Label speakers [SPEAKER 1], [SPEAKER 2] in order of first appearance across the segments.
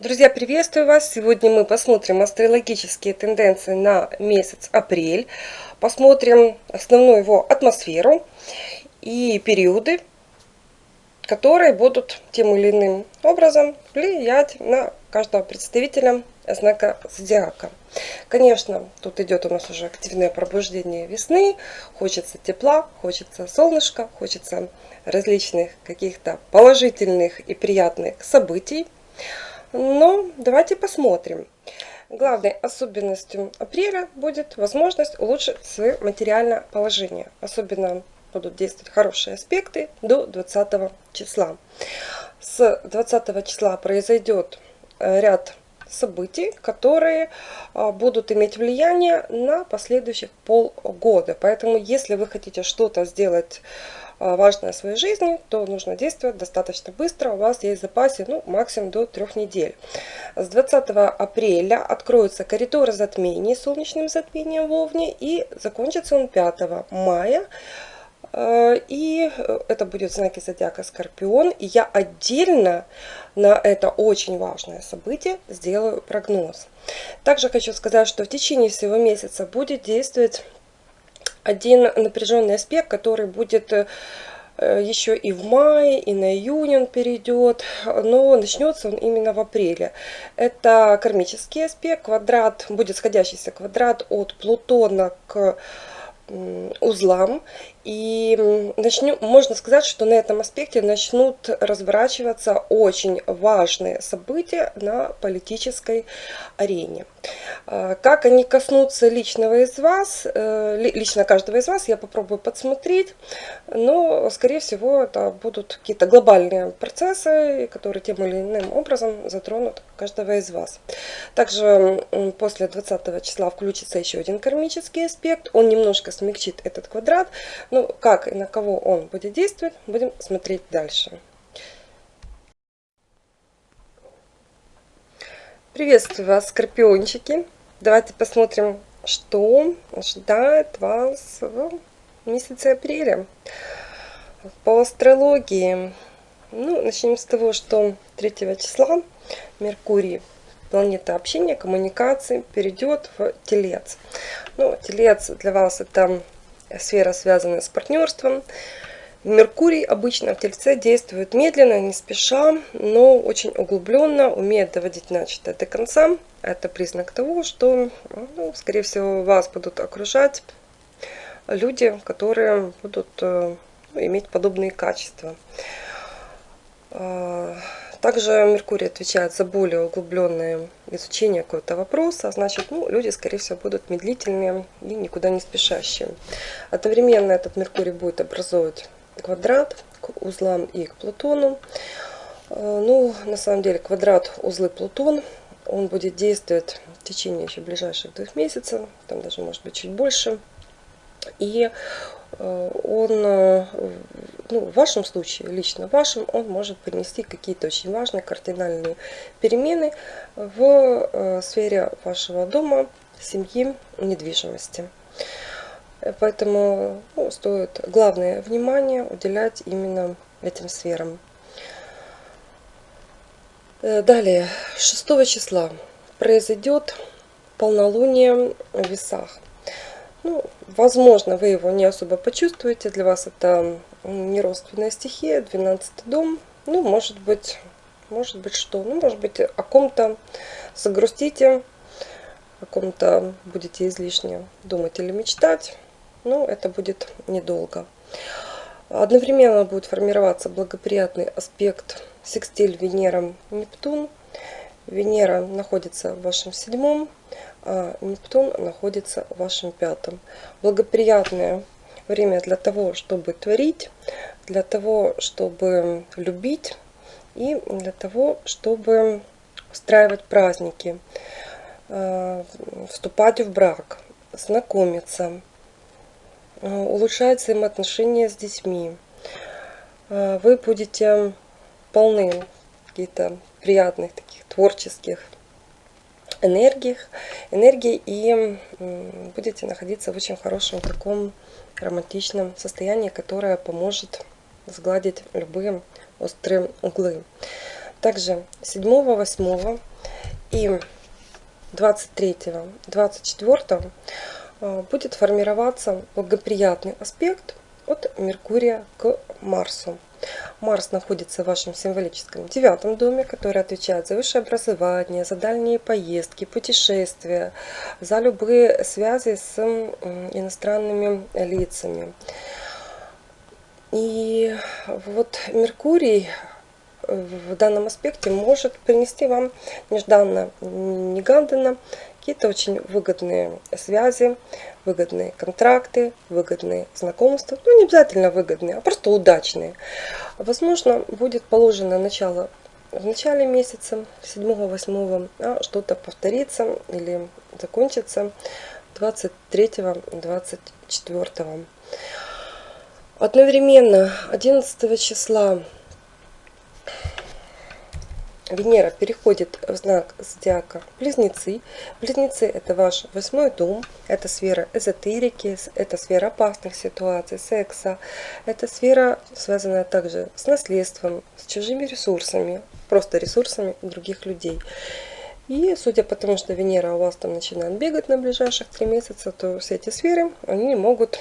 [SPEAKER 1] Друзья, приветствую вас! Сегодня мы посмотрим астрологические тенденции на месяц апрель. Посмотрим основную его атмосферу и периоды, которые будут тем или иным образом влиять на каждого представителя знака зодиака. Конечно, тут идет у нас уже активное пробуждение весны. Хочется тепла, хочется солнышка, хочется различных каких-то положительных и приятных событий. Но давайте посмотрим. Главной особенностью апреля будет возможность улучшить свое материальное положение. Особенно будут действовать хорошие аспекты до 20 числа. С 20 числа произойдет э, ряд событий, которые а, будут иметь влияние на последующих полгода. Поэтому, если вы хотите что-то сделать важное в своей жизни, то нужно действовать достаточно быстро. У вас есть в запасе ну, максимум до трех недель. С 20 апреля откроются коридоры затмений солнечным затмением в Овне и закончится он 5 мая. А, и это будет знаки зодиака Скорпион. И я отдельно на это очень важное событие сделаю прогноз. Также хочу сказать, что в течение всего месяца будет действовать один напряженный аспект, который будет э, еще и в мае, и на июнь он перейдет, но начнется он именно в апреле. Это кармический аспект, квадрат, будет сходящийся квадрат от Плутона к узлам. И начнем, можно сказать, что на этом аспекте начнут разворачиваться очень важные события на политической арене. А, как они коснутся личного из вас, э, лично каждого из вас, я попробую подсмотреть, но, скорее всего, это будут какие-то глобальные процессы, которые тем или иным образом затронут каждого из вас. Также после 20 числа включится еще один кармический аспект, он немножко смягчит этот квадрат, ну, как и на кого он будет действовать, будем смотреть дальше. Приветствую вас, скорпиончики! Давайте посмотрим, что ожидает вас в месяце апреля. По астрологии, ну, начнем с того, что 3 числа Меркурий, планета общения, коммуникации, перейдет в Телец. Ну, Телец для вас это сфера, связанная с партнерством. Меркурий обычно в Тельце действует медленно, не спеша, но очень углубленно, умеет доводить начатое до конца. Это признак того, что, ну, скорее всего, вас будут окружать люди, которые будут э, ну, иметь подобные качества. А, также Меркурий отвечает за более углубленное изучение какого-то вопроса. Значит, ну, люди, скорее всего, будут медлительные и никуда не спешащие. Одновременно этот Меркурий будет образовывать квадрат к узлам и к Плутону. А, ну, на самом деле, квадрат узлы Плутон, он будет действовать в течение еще ближайших двух месяцев, там даже может быть чуть больше. И э, он, э, ну, в вашем случае, лично в вашем, он может принести какие-то очень важные кардинальные перемены в э, сфере вашего дома, семьи, недвижимости. Поэтому ну, стоит главное внимание уделять именно этим сферам. Далее, 6 числа произойдет полнолуние в весах. Ну, возможно, вы его не особо почувствуете. Для вас это не родственная стихия, 12 дом. Ну, может быть, может быть что? Ну, может быть, о ком-то загрустите, о ком-то будете излишне думать или мечтать. Но это будет недолго. Одновременно будет формироваться благоприятный аспект секстиль Венера-Нептун. Венера находится в вашем седьмом, а Нептун находится в вашем пятом. Благоприятное время для того, чтобы творить, для того, чтобы любить и для того, чтобы устраивать праздники, а, вступать в брак, знакомиться, а, улучшать взаимоотношения с детьми. А, вы будете полны каких-то приятных таких творческих энергиях, энергии и будете находиться в очень хорошем таком романтичном состоянии, которое поможет сгладить любые острые углы. Также 7, 8 и 23, 24 будет формироваться благоприятный аспект от Меркурия к Марсу. Марс находится в вашем символическом девятом доме, который отвечает за высшее образование, за дальние поездки, путешествия, за любые связи с иностранными лицами. И вот Меркурий в данном аспекте может принести вам нежданно, негаданно какие-то очень выгодные связи, выгодные контракты, выгодные знакомства. Ну, не обязательно выгодные, а просто удачные. Возможно, будет положено начало в начале месяца, 7-8, а что-то повторится или закончится 23-24. Одновременно 11 числа Венера переходит в знак зодиака Близнецы. Близнецы это ваш восьмой дом, это сфера эзотерики, это сфера опасных ситуаций, секса, это сфера, связанная также с наследством, с чужими ресурсами, просто ресурсами других людей. И судя по тому, что Венера у вас там начинает бегать на ближайших три месяца, то все эти сферы, они могут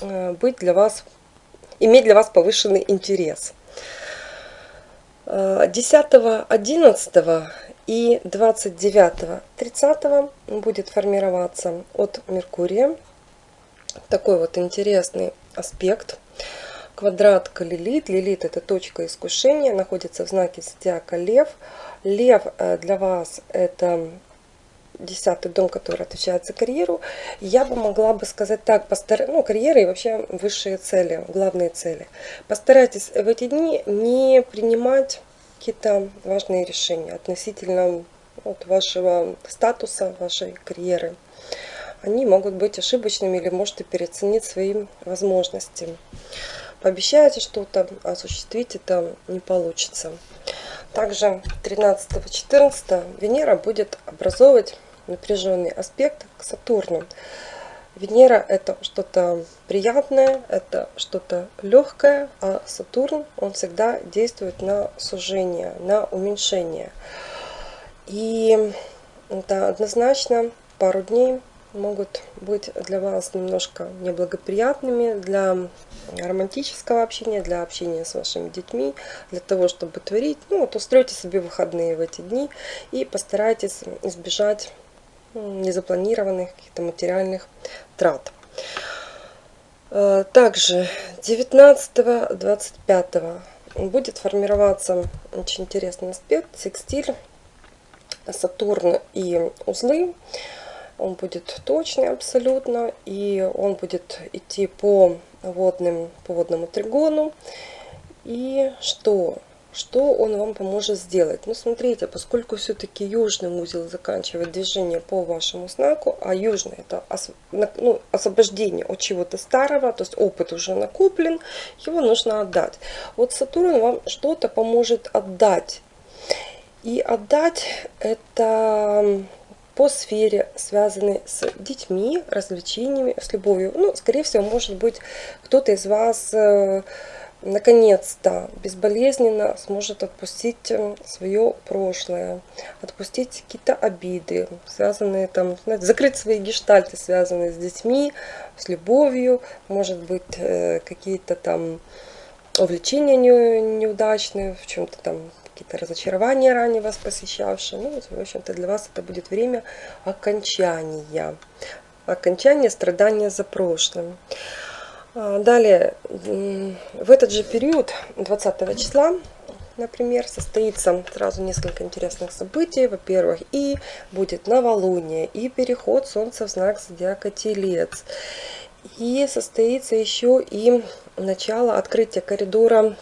[SPEAKER 1] э, быть для вас, иметь для вас повышенный интерес. 10, 11 и 29, 30 будет формироваться от Меркурия такой вот интересный аспект. Квадрат к Лилит. Лилит это точка искушения, находится в знаке зодиака Лев. Лев э, для вас это десятый дом, который отвечает за карьеру, я бы могла бы сказать так, постар... ну, карьера и вообще высшие цели, главные цели. Постарайтесь в эти дни не принимать какие-то важные решения относительно вот, вашего статуса, вашей карьеры. Они могут быть ошибочными или можете переоценить свои возможности. Пообещаете что-то, осуществить это не получится. Также 13-14 Венера будет образовывать напряженный аспект к Сатурну. Венера это что-то приятное, это что-то легкое, а Сатурн, он всегда действует на сужение, на уменьшение. И это однозначно пару дней могут быть для вас немножко неблагоприятными для романтического общения, для общения с вашими детьми, для того, чтобы творить. Ну вот устройте себе выходные в эти дни и постарайтесь избежать незапланированных каких-то материальных трат. Э, также 19-25 будет формироваться очень интересный аспект, секстиль, Сатурн и узлы. Он будет точный абсолютно, и он будет идти по водным, по водному тригону. И что? Что он вам поможет сделать? Ну, смотрите, поскольку все-таки южный узел заканчивает движение по вашему знаку, а южный это ну, освобождение от чего-то старого, то есть опыт уже накоплен, его нужно отдать. Вот Сатурн вам что-то поможет отдать. И отдать это по сфере, связанной с детьми, развлечениями, с любовью. Ну, скорее всего, может быть, кто-то из вас э, наконец-то безболезненно сможет отпустить свое прошлое, отпустить какие-то обиды, связанные там, знаете, закрыть свои гештальты, связанные с детьми, с любовью, может быть, э, какие-то там увлечения неудачные, в чем-то там какие-то разочарования ранее вас посещавшие. Ну, в общем-то, для вас это будет время окончания, окончания страдания за прошлым. А, далее, в этот же период, 20 числа, например, состоится сразу несколько интересных событий. Во-первых, и будет новолуние, и переход Солнца в знак зодиака Телец. И состоится еще и начало открытия коридора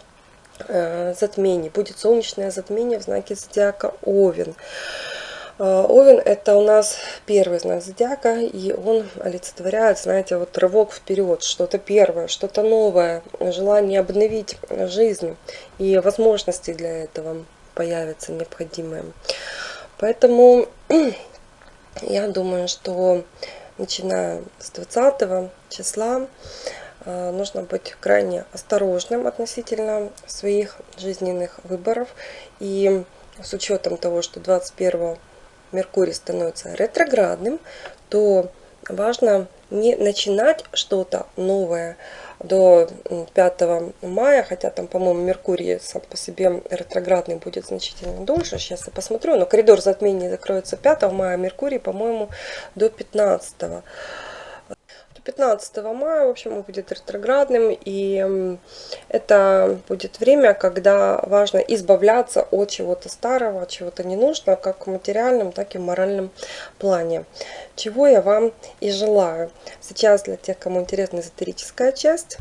[SPEAKER 1] э, затмений. Будет солнечное затмение в знаке зодиака Овен. А, Овен это у нас первый знак зодиака, и он олицетворяет, знаете, вот рывок вперед, что-то первое, что-то новое, желание обновить жизнь, и возможности для этого появятся необходимые. Поэтому я думаю, что начиная с 20 числа э, нужно быть крайне осторожным относительно своих жизненных выборов. И с учетом того, что 21 Меркурий становится ретроградным, то важно не начинать что-то новое до 5 мая, хотя там, по-моему, Меркурий сам по себе ретроградный будет значительно дольше, сейчас я посмотрю, но коридор затмений закроется 5 мая, а Меркурий, по-моему, до 15 15 мая, в общем, он будет ретроградным, и это будет время, когда важно избавляться от чего-то старого, от чего-то ненужного, как в материальном, так и в моральном плане. Чего я вам и желаю. Сейчас для тех, кому интересна эзотерическая часть.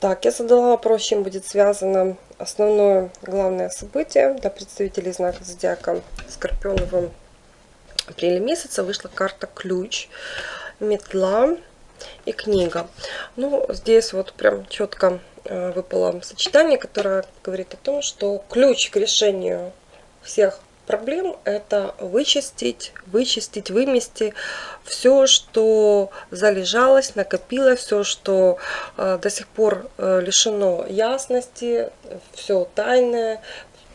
[SPEAKER 1] Так, я задала вопрос, чем будет связано основное главное событие для представителей знака зодиака Скорпионовым апреле месяца вышла карта ключ метла и книга. Ну, здесь вот прям четко э, выпало сочетание, которое говорит о том, что ключ к решению всех проблем это вычистить, вычистить, вымести все, что залежалось, накопилось, все, что э, до сих пор э, лишено ясности, все тайное,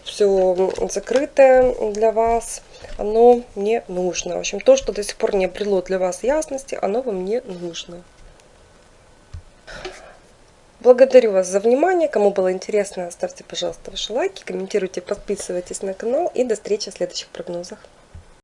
[SPEAKER 1] все закрытое для вас, оно не нужно. В общем, то, что до сих пор не обрело для вас ясности, оно вам не нужно. Благодарю вас за внимание. Кому было интересно, ставьте, пожалуйста, ваши лайки, комментируйте, подписывайтесь на канал. И до встречи в следующих прогнозах.